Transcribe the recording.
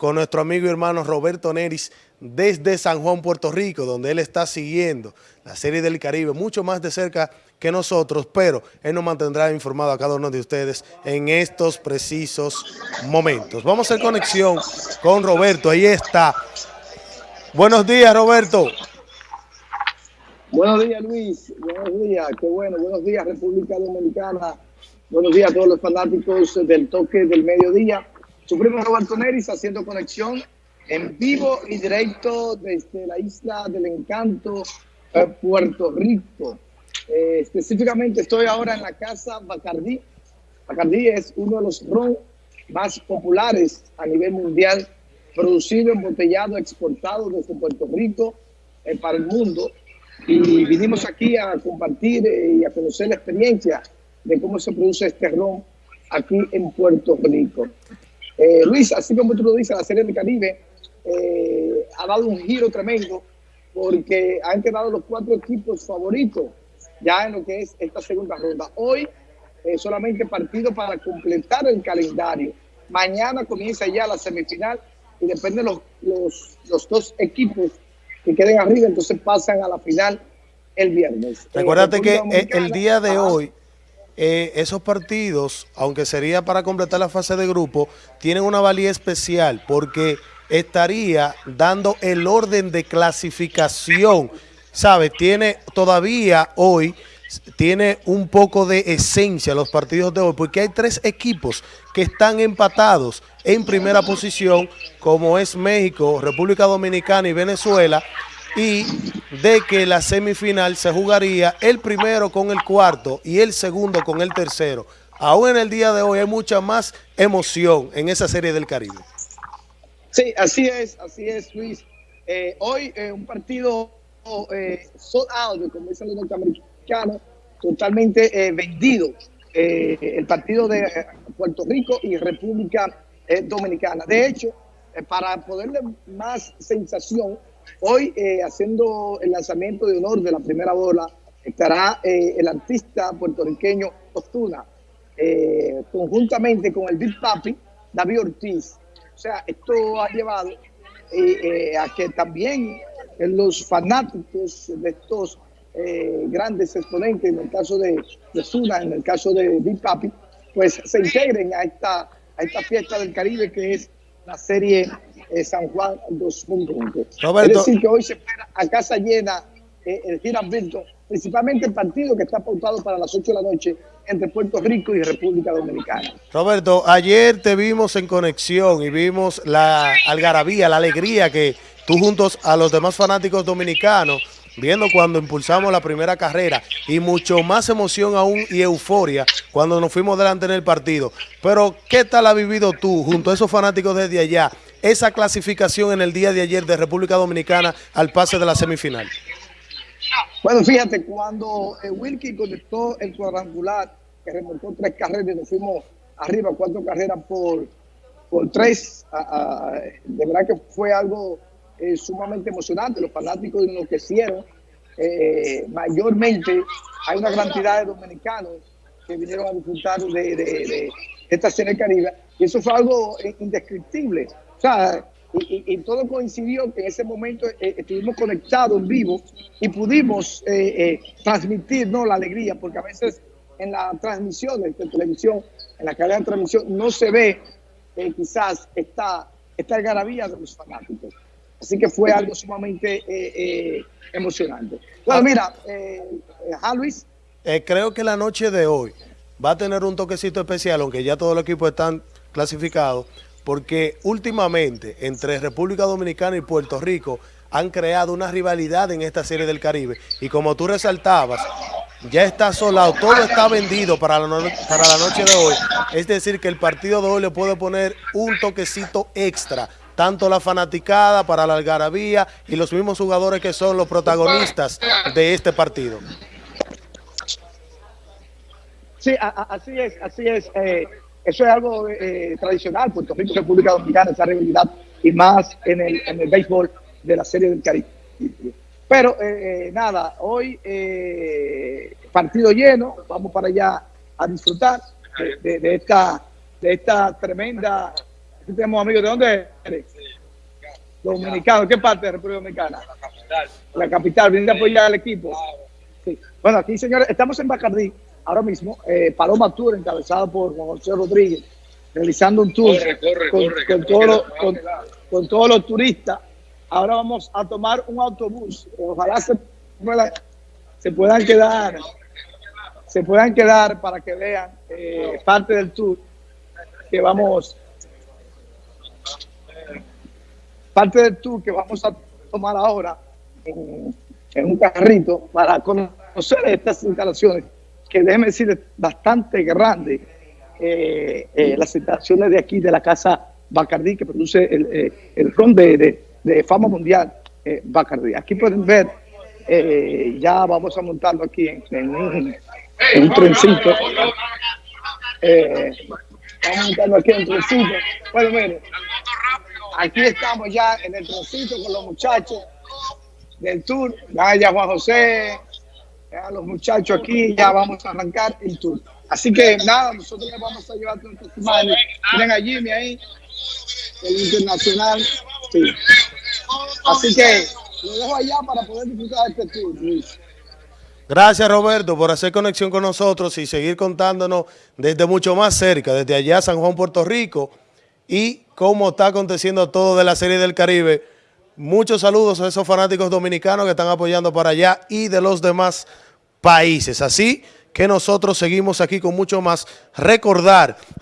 con nuestro amigo y hermano Roberto Neris desde San Juan, Puerto Rico, donde él está siguiendo la Serie del Caribe mucho más de cerca que nosotros, pero él nos mantendrá informado a cada uno de ustedes en estos precisos momentos. Vamos a hacer conexión con Roberto, ahí está. Buenos días, Roberto. Buenos días, Luis. Buenos días, qué bueno. Buenos días, República Dominicana. Buenos días a todos los fanáticos del toque del mediodía. Su primo Roberto Neris haciendo conexión en vivo y directo desde la isla del encanto, eh, Puerto Rico. Eh, específicamente estoy ahora en la casa Bacardí. Bacardí es uno de los ron más populares a nivel mundial, producido, embotellado, exportado desde Puerto Rico eh, para el mundo. Y vinimos aquí a compartir y a conocer la experiencia de cómo se produce este ron aquí en Puerto Rico. Eh, Luis, así como tú lo dices, la Serie del Caribe eh, ha dado un giro tremendo porque han quedado los cuatro equipos favoritos ya en lo que es esta segunda ronda. Hoy eh, solamente partido para completar el calendario. Mañana comienza ya la semifinal y depende de los, los, los dos equipos que queden arriba, entonces pasan a la final el viernes. Recuérdate que el día de hoy eh, esos partidos, aunque sería para completar la fase de grupo, tienen una valía especial porque estaría dando el orden de clasificación. ¿Sabes? Tiene todavía hoy, tiene un poco de esencia los partidos de hoy, porque hay tres equipos que están empatados en primera posición, como es México, República Dominicana y Venezuela, y de que la semifinal se jugaría el primero con el cuarto y el segundo con el tercero. Aún en el día de hoy hay mucha más emoción en esa serie del Caribe. Sí, así es, así es, Luis. Eh, hoy eh, un partido eh, sold out, como dicen los norteamericanos, totalmente eh, vendido. el partido de Puerto Rico y República Dominicana. De hecho, para ponerle más sensación, Hoy, eh, haciendo el lanzamiento de honor de la primera bola, estará eh, el artista puertorriqueño Ostuna, eh, conjuntamente con el Big Papi, David Ortiz. O sea, esto ha llevado a que también los fanáticos de estos grandes exponentes, en el caso de, Ostuna, en el caso de Big Papi, pues se integren a esta, a esta fiesta del Caribe que es la serie eh, San Juan 2.1. Es decir, que hoy se espera a casa llena eh, el giramiento, principalmente el partido que está pautado para las 8 de la noche entre Puerto Rico y República Dominicana. Roberto, ayer te vimos en conexión y vimos la algarabía, la alegría que tú juntos a los demás fanáticos dominicanos viendo cuando impulsamos la primera carrera y mucho más emoción aún y euforia cuando nos fuimos delante en el partido. Pero, ¿qué tal ha vivido tú junto a esos fanáticos desde allá esa clasificación en el día de ayer de República Dominicana al pase de la semifinal? Bueno, fíjate, cuando eh, Wilkie conectó el cuadrangular, que remontó tres carreras y nos fuimos arriba, cuatro carreras por, por tres, de verdad que fue algo eh, sumamente emocionante. Los fanáticos enloquecieron. Eh, mayormente hay una cantidad de dominicanos que vinieron a disfrutar de, esta serie caribe y eso fue algo indescriptible. O sea, y, todo coincidió que en ese momento eh, estuvimos conectados en vivo y pudimos transmitir ¿no? la alegría, porque a veces en las transmisiones de televisión, en la cadena de transmisión, no se ve quizás esta, esta algarabía de los fanáticos. Así que fue algo sumamente eh, eh, emocionante. Bueno, mira, eh, eh Luis. creo que la noche de hoy va a tener un toquecito especial, aunque ya todos los equipos están clasificados, porque últimamente entre República Dominicana y Puerto Rico han creado una rivalidad en esta serie del Caribe. Y como tú resaltabas, ya está solado, todo está vendido para la, para la noche de hoy. Es decir, que el partido de hoy le puede poner un toquecito extra tanto la fanaticada para la algarabía y los mismos jugadores que son los protagonistas de este partido. Sí, así es, así es. Eh, eso es algo eh, tradicional, Puerto Rico, República Dominicana, esa rivalidad y más en el, en el béisbol de la Serie del Caribe. Pero eh, nada, hoy partido lleno, vamos para allá a disfrutar de, esta, de esta tremenda tenemos amigos. ¿De dónde eres? Dominicano. ¿Qué parte de República Dominicana? La capital. La capital. ¿Viene a apoyar al equipo? Sí. Bueno, aquí, señores, estamos en Bacardí ahora mismo. Eh, Paloma Tour, encabezado por Juan José Rodríguez, realizando un tour corre, corre, con, corre, con, todo lo, con, con, todos los turistas. Ahora vamos a tomar un autobús. Ojalá se puedan quedar se puedan quedar para que vean eh, parte del tour que vamos parte del tour que vamos a tomar ahora en, un carrito para conocer estas instalaciones que déjeme decirles bastante grande eh, eh, las instalaciones de aquí de la casa Bacardí que produce el, eh, el ron de, de, fama mundial Bacardí. Aquí pueden ver, ya vamos a montarlo aquí en, en, un, en un trencito. vamos a montarlo aquí en un trencito. Bueno, miren, aquí estamos ya en el trencito con los muchachos del tour. Vaya Juan José, a los muchachos aquí, ya vamos a arrancar el tour. Así que nada, nosotros les vamos a llevar con testimonio. Miren a Jimmy ahí, el internacional. Sí. Así que lo dejo allá para poder disfrutar este tour. Gracias Roberto por hacer conexión con nosotros y seguir contándonos desde mucho más cerca, desde allá San Juan, Puerto Rico y cómo está aconteciendo todo de la Serie del Caribe. Muchos saludos a esos fanáticos dominicanos que están apoyando para allá y de los demás países. Así que nosotros seguimos aquí con mucho más. Recordar